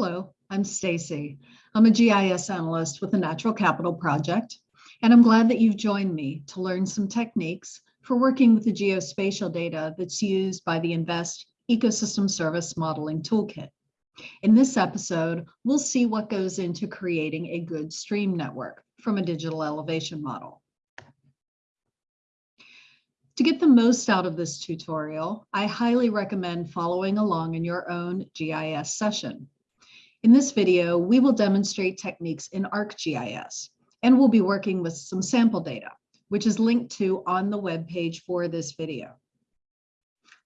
Hello, I'm Stacy. I'm a GIS analyst with the Natural Capital Project, and I'm glad that you've joined me to learn some techniques for working with the geospatial data that's used by the InVEST Ecosystem Service Modeling Toolkit. In this episode, we'll see what goes into creating a good stream network from a digital elevation model. To get the most out of this tutorial, I highly recommend following along in your own GIS session. In this video, we will demonstrate techniques in ArcGIS, and we'll be working with some sample data, which is linked to on the web page for this video.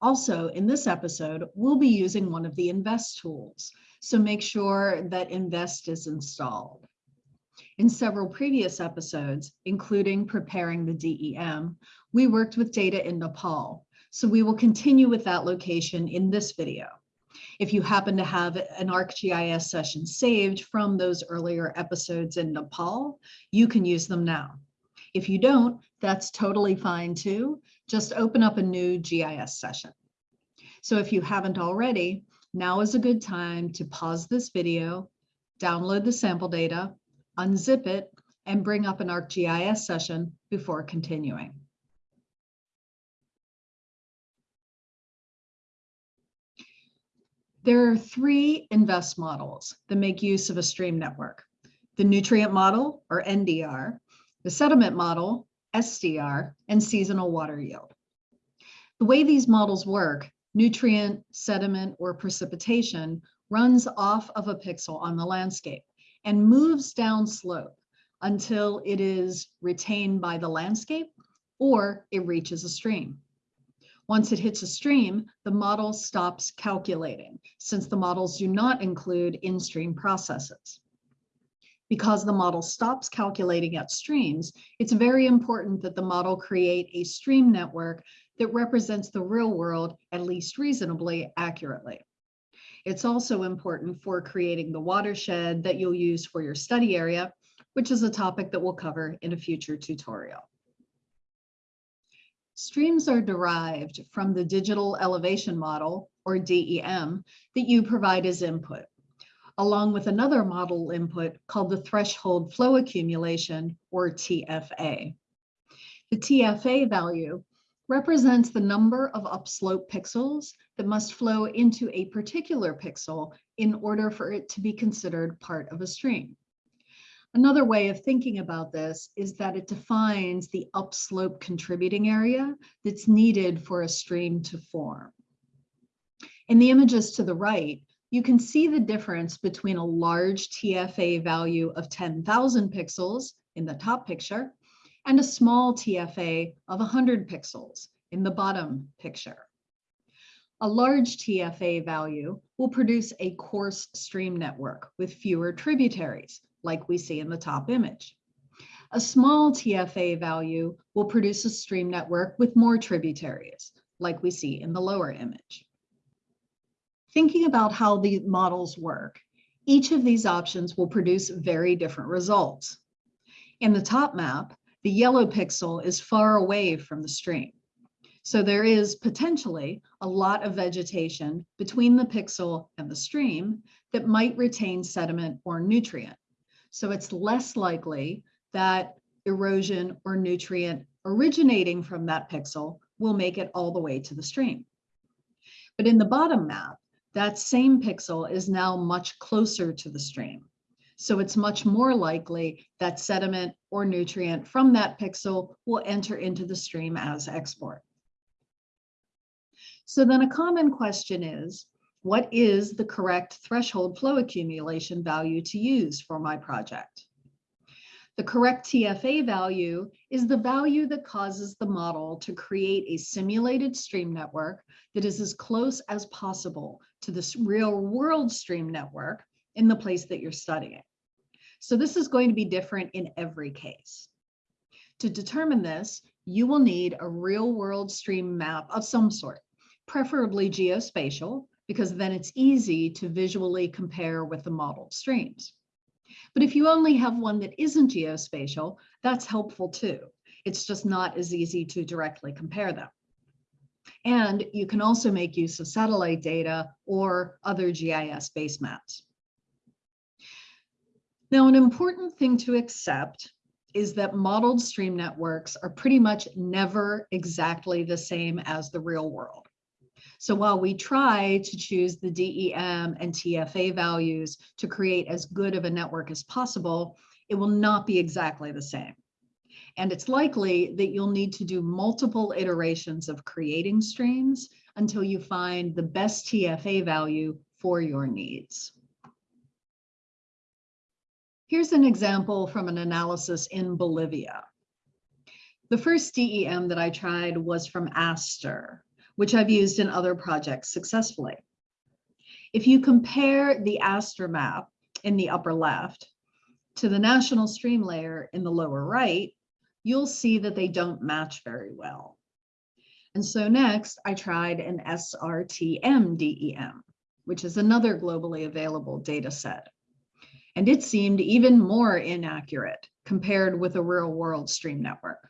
Also, in this episode, we'll be using one of the InVEST tools, so make sure that InVEST is installed. In several previous episodes, including preparing the DEM, we worked with data in Nepal, so we will continue with that location in this video. If you happen to have an ArcGIS session saved from those earlier episodes in Nepal, you can use them now. If you don't, that's totally fine too. Just open up a new GIS session. So if you haven't already, now is a good time to pause this video, download the sample data, unzip it, and bring up an ArcGIS session before continuing. There are three InVEST models that make use of a stream network. The nutrient model, or NDR, the sediment model, SDR, and seasonal water yield. The way these models work, nutrient, sediment, or precipitation runs off of a pixel on the landscape and moves down slope until it is retained by the landscape or it reaches a stream. Once it hits a stream, the model stops calculating since the models do not include in-stream processes. Because the model stops calculating at streams, it's very important that the model create a stream network that represents the real world at least reasonably accurately. It's also important for creating the watershed that you'll use for your study area, which is a topic that we'll cover in a future tutorial. Streams are derived from the digital elevation model, or DEM, that you provide as input, along with another model input called the threshold flow accumulation, or TFA. The TFA value represents the number of upslope pixels that must flow into a particular pixel in order for it to be considered part of a stream. Another way of thinking about this is that it defines the upslope contributing area that's needed for a stream to form. In the images to the right, you can see the difference between a large TFA value of 10,000 pixels in the top picture and a small TFA of 100 pixels in the bottom picture. A large TFA value will produce a coarse stream network with fewer tributaries, like we see in the top image. A small TFA value will produce a stream network with more tributaries, like we see in the lower image. Thinking about how the models work, each of these options will produce very different results. In the top map, the yellow pixel is far away from the stream. So there is potentially a lot of vegetation between the pixel and the stream that might retain sediment or nutrient. So it's less likely that erosion or nutrient originating from that pixel will make it all the way to the stream. But in the bottom map, that same pixel is now much closer to the stream. So it's much more likely that sediment or nutrient from that pixel will enter into the stream as export. So then a common question is, what is the correct threshold flow accumulation value to use for my project? The correct TFA value is the value that causes the model to create a simulated stream network that is as close as possible to this real world stream network in the place that you're studying. So this is going to be different in every case. To determine this, you will need a real world stream map of some sort, preferably geospatial, because then it's easy to visually compare with the modeled streams. But if you only have one that isn't geospatial, that's helpful too. It's just not as easy to directly compare them. And you can also make use of satellite data or other GIS base maps. Now, an important thing to accept is that modeled stream networks are pretty much never exactly the same as the real world. So while we try to choose the DEM and TFA values to create as good of a network as possible, it will not be exactly the same. And it's likely that you'll need to do multiple iterations of creating streams until you find the best TFA value for your needs. Here's an example from an analysis in Bolivia. The first DEM that I tried was from Aster, which I've used in other projects successfully. If you compare the Aster map in the upper left to the national stream layer in the lower right, you'll see that they don't match very well. And so next I tried an SRTM DEM, which is another globally available data set and it seemed even more inaccurate compared with a real world stream network.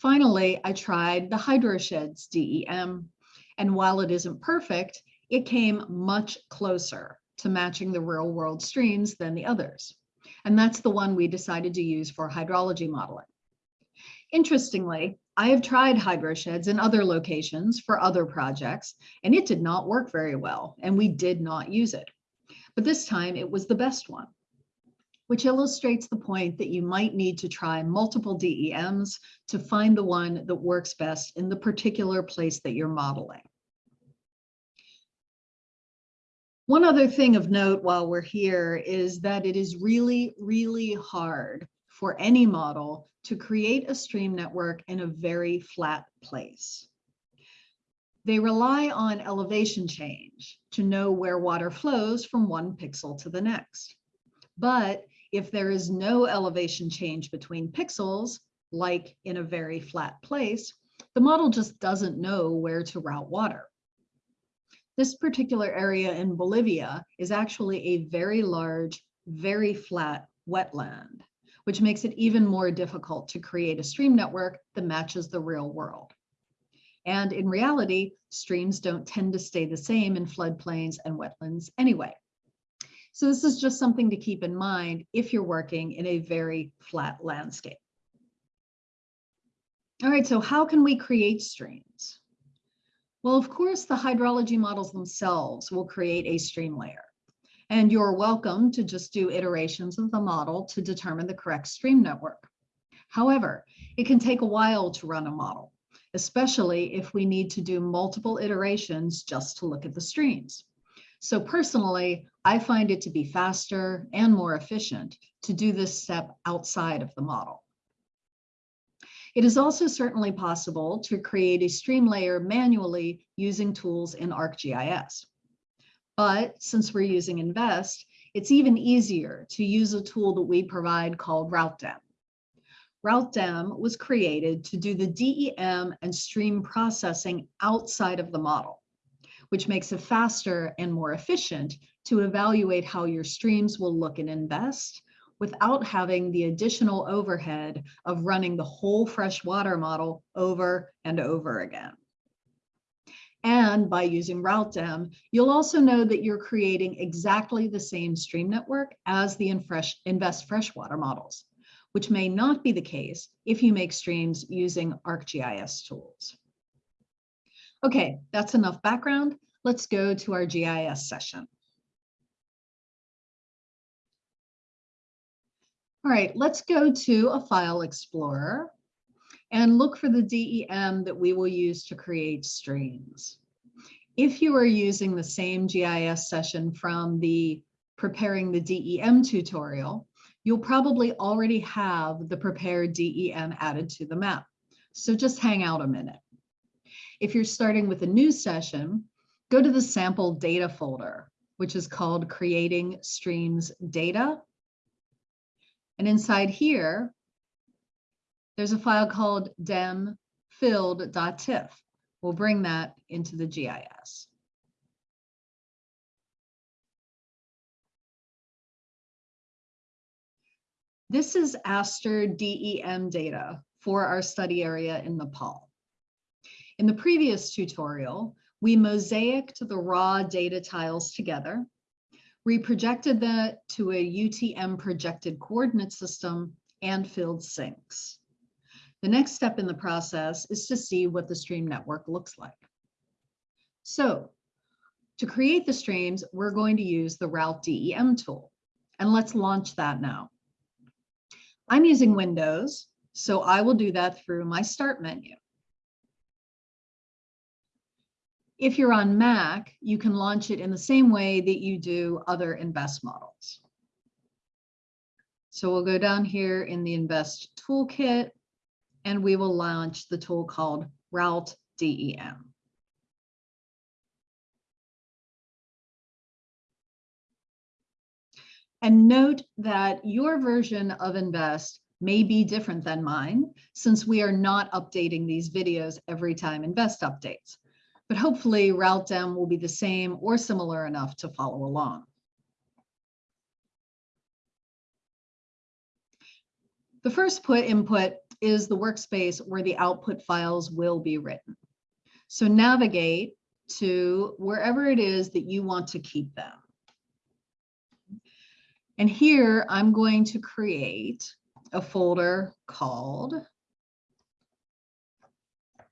Finally, I tried the HydroSheds DEM, and while it isn't perfect, it came much closer to matching the real world streams than the others. And that's the one we decided to use for hydrology modeling. Interestingly, I have tried HydroSheds in other locations for other projects, and it did not work very well, and we did not use it but this time it was the best one, which illustrates the point that you might need to try multiple DEMs to find the one that works best in the particular place that you're modeling. One other thing of note while we're here is that it is really, really hard for any model to create a stream network in a very flat place. They rely on elevation change to know where water flows from one pixel to the next. But if there is no elevation change between pixels, like in a very flat place, the model just doesn't know where to route water. This particular area in Bolivia is actually a very large, very flat wetland, which makes it even more difficult to create a stream network that matches the real world. And in reality, streams don't tend to stay the same in floodplains and wetlands anyway. So this is just something to keep in mind if you're working in a very flat landscape. All right, so how can we create streams? Well, of course, the hydrology models themselves will create a stream layer. And you're welcome to just do iterations of the model to determine the correct stream network. However, it can take a while to run a model especially if we need to do multiple iterations just to look at the streams. So personally, I find it to be faster and more efficient to do this step outside of the model. It is also certainly possible to create a stream layer manually using tools in ArcGIS. But since we're using InVEST, it's even easier to use a tool that we provide called RouteDEM. RouteDEM was created to do the DEM and stream processing outside of the model, which makes it faster and more efficient to evaluate how your streams will look in InVEST without having the additional overhead of running the whole freshwater model over and over again. And by using RouteDEM, you'll also know that you're creating exactly the same stream network as the InVEST freshwater models which may not be the case if you make streams using ArcGIS tools. Okay, that's enough background. Let's go to our GIS session. All right, let's go to a file explorer and look for the DEM that we will use to create streams. If you are using the same GIS session from the preparing the DEM tutorial, you'll probably already have the prepared DEM added to the map. So just hang out a minute. If you're starting with a new session, go to the sample data folder, which is called creating streams data. And inside here, there's a file called demfilled.tif. We'll bring that into the GIS. This is Aster DEM data for our study area in Nepal. In the previous tutorial, we mosaicked the raw data tiles together, reprojected that to a UTM projected coordinate system, and filled sinks. The next step in the process is to see what the stream network looks like. So to create the streams, we're going to use the Route DEM tool. And let's launch that now. I'm using Windows, so I will do that through my Start menu. If you're on Mac, you can launch it in the same way that you do other InVEST models. So we'll go down here in the InVEST Toolkit, and we will launch the tool called Route DEM. And note that your version of InVEST may be different than mine, since we are not updating these videos every time InVEST updates. But hopefully RouteDEM will be the same or similar enough to follow along. The first put input is the workspace where the output files will be written. So navigate to wherever it is that you want to keep them. And here I'm going to create a folder called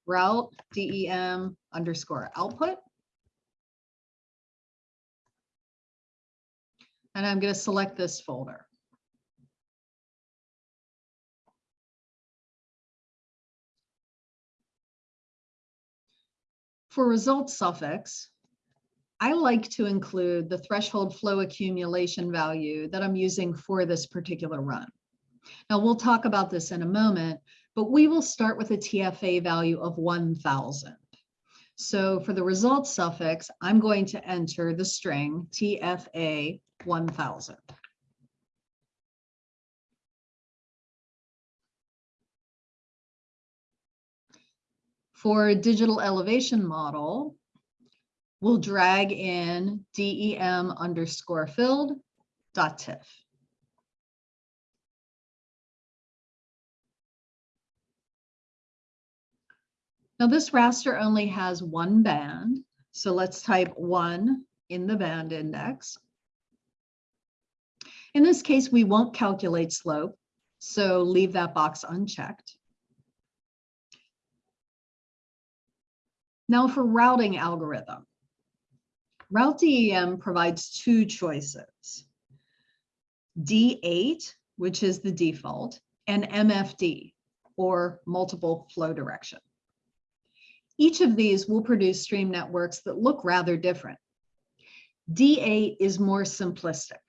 route dem underscore output. And I'm going to select this folder. For result suffix, I like to include the threshold flow accumulation value that I'm using for this particular run. Now we'll talk about this in a moment, but we will start with a TFA value of 1000. So for the result suffix, I'm going to enter the string TFA 1000. For digital elevation model, we'll drag in DEM underscore filled dot TIFF. Now this raster only has one band, so let's type one in the band index. In this case, we won't calculate slope, so leave that box unchecked. Now for routing algorithm. Route DEM provides two choices. D8, which is the default, and MFD, or multiple flow direction. Each of these will produce stream networks that look rather different. D8 is more simplistic,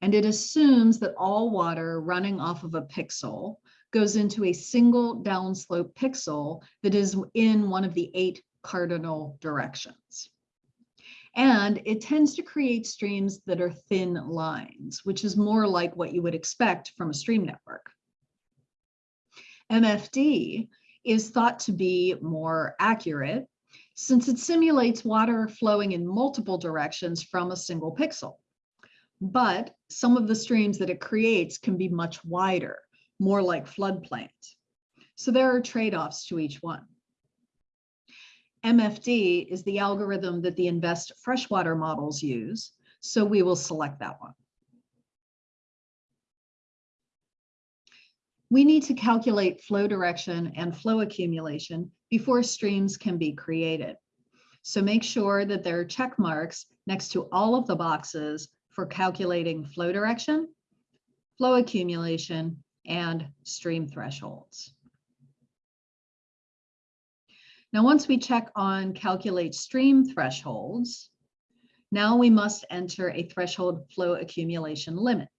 and it assumes that all water running off of a pixel goes into a single downslope pixel that is in one of the eight cardinal directions. And it tends to create streams that are thin lines, which is more like what you would expect from a stream network. MFD is thought to be more accurate since it simulates water flowing in multiple directions from a single pixel. But some of the streams that it creates can be much wider, more like floodplains. So there are trade-offs to each one. MFD is the algorithm that the InVEST freshwater models use, so we will select that one. We need to calculate flow direction and flow accumulation before streams can be created. So make sure that there are check marks next to all of the boxes for calculating flow direction, flow accumulation, and stream thresholds. Now, once we check on calculate stream thresholds, now we must enter a threshold flow accumulation limit.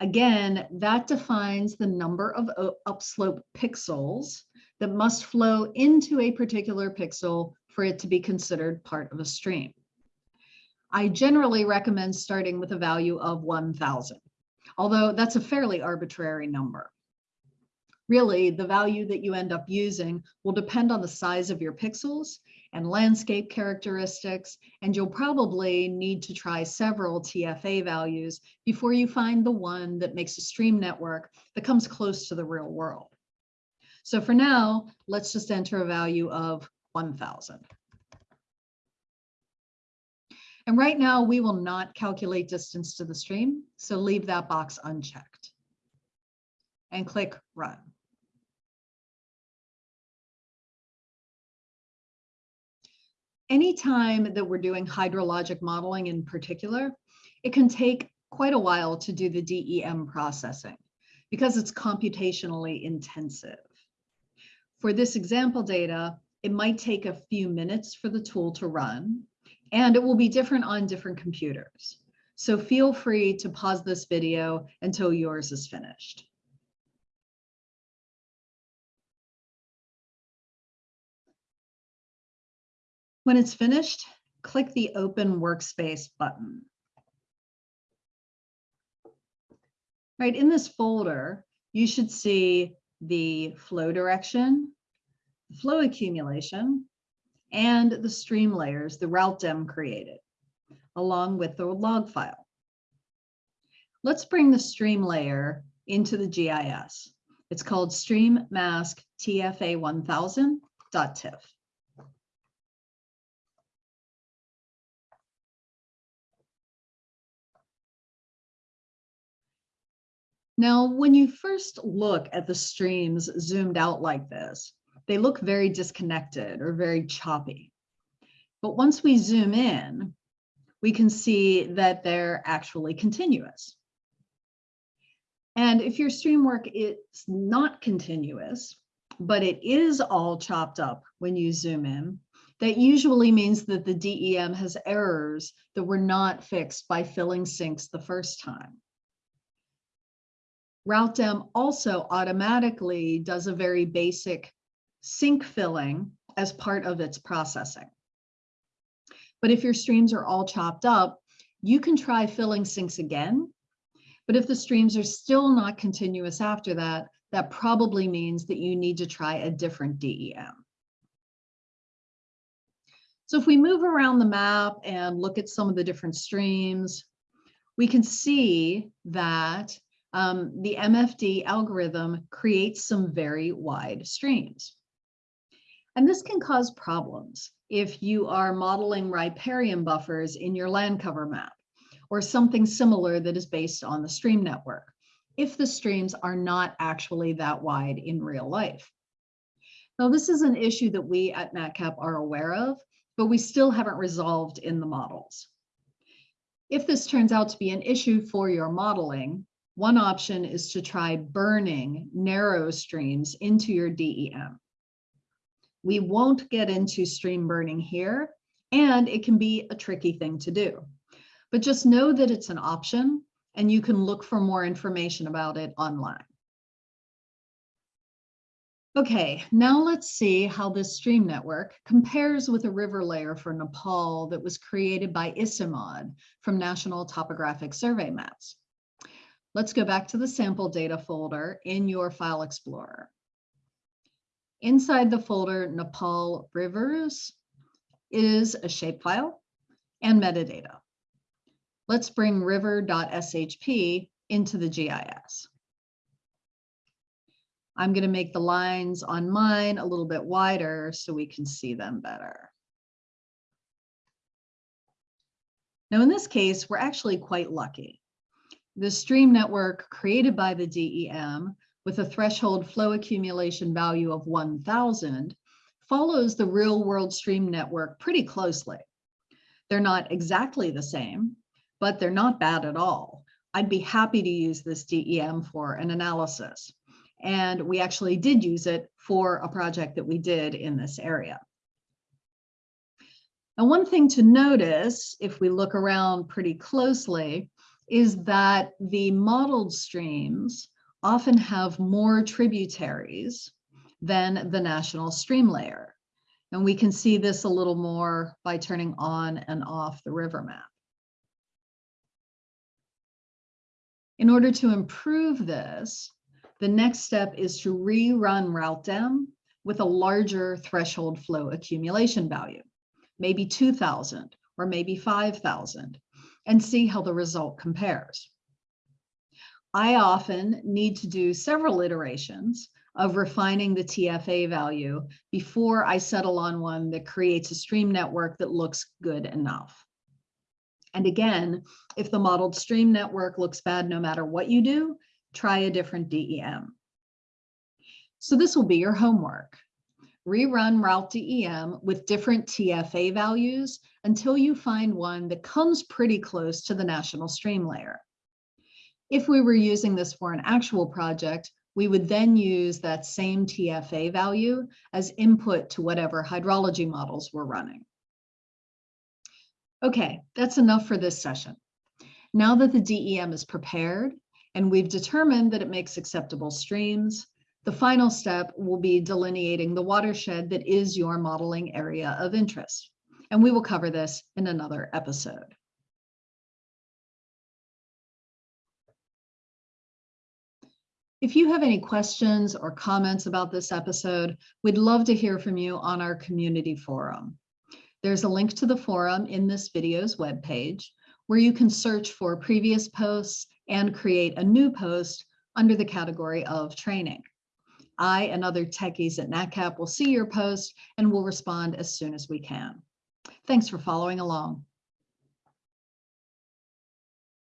Again, that defines the number of upslope pixels that must flow into a particular pixel for it to be considered part of a stream. I generally recommend starting with a value of 1000, although that's a fairly arbitrary number really the value that you end up using will depend on the size of your pixels and landscape characteristics, and you'll probably need to try several TFA values before you find the one that makes a stream network that comes close to the real world. So for now, let's just enter a value of 1000. And right now we will not calculate distance to the stream, so leave that box unchecked. And click run. Anytime that we're doing hydrologic modeling in particular, it can take quite a while to do the DEM processing because it's computationally intensive. For this example data, it might take a few minutes for the tool to run, and it will be different on different computers. So feel free to pause this video until yours is finished. When it's finished, click the Open Workspace button. Right in this folder, you should see the flow direction, flow accumulation, and the stream layers the route dem created, along with the log file. Let's bring the stream layer into the GIS. It's called stream mask TFA1000.tiff. Now, when you first look at the streams zoomed out like this, they look very disconnected or very choppy. But once we zoom in, we can see that they're actually continuous. And if your stream work is not continuous, but it is all chopped up when you zoom in, that usually means that the DEM has errors that were not fixed by filling sinks the first time. RouteDEM also automatically does a very basic sink filling as part of its processing. But if your streams are all chopped up, you can try filling sinks again. But if the streams are still not continuous after that, that probably means that you need to try a different DEM. So if we move around the map and look at some of the different streams, we can see that um, the MFD algorithm creates some very wide streams. And this can cause problems if you are modeling riparian buffers in your land cover map or something similar that is based on the stream network, if the streams are not actually that wide in real life. Now, this is an issue that we at NatCap are aware of, but we still haven't resolved in the models. If this turns out to be an issue for your modeling, one option is to try burning narrow streams into your DEM. We won't get into stream burning here, and it can be a tricky thing to do. But just know that it's an option and you can look for more information about it online. Okay, now let's see how this stream network compares with a river layer for Nepal that was created by ICIMOD from National Topographic Survey Maps. Let's go back to the sample data folder in your file explorer. Inside the folder Nepal Rivers is a shapefile and metadata. Let's bring river.shp into the GIS. I'm going to make the lines on mine a little bit wider so we can see them better. Now, in this case, we're actually quite lucky. The stream network created by the DEM with a threshold flow accumulation value of 1000 follows the real world stream network pretty closely. They're not exactly the same, but they're not bad at all. I'd be happy to use this DEM for an analysis. And we actually did use it for a project that we did in this area. Now, one thing to notice, if we look around pretty closely, is that the modeled streams often have more tributaries than the national stream layer. And we can see this a little more by turning on and off the river map. In order to improve this, the next step is to rerun RouteDEM with a larger threshold flow accumulation value, maybe 2000 or maybe 5000, and see how the result compares. I often need to do several iterations of refining the TFA value before I settle on one that creates a stream network that looks good enough. And again, if the modeled stream network looks bad no matter what you do, try a different DEM. So this will be your homework. Rerun Route DEM with different TFA values until you find one that comes pretty close to the national stream layer. If we were using this for an actual project, we would then use that same TFA value as input to whatever hydrology models we're running. Okay, that's enough for this session. Now that the DEM is prepared and we've determined that it makes acceptable streams, the final step will be delineating the watershed that is your modeling area of interest. And we will cover this in another episode. If you have any questions or comments about this episode, we'd love to hear from you on our community forum. There's a link to the forum in this video's webpage where you can search for previous posts and create a new post under the category of training. I and other techies at NatCap will see your post and will respond as soon as we can. Thanks for following along.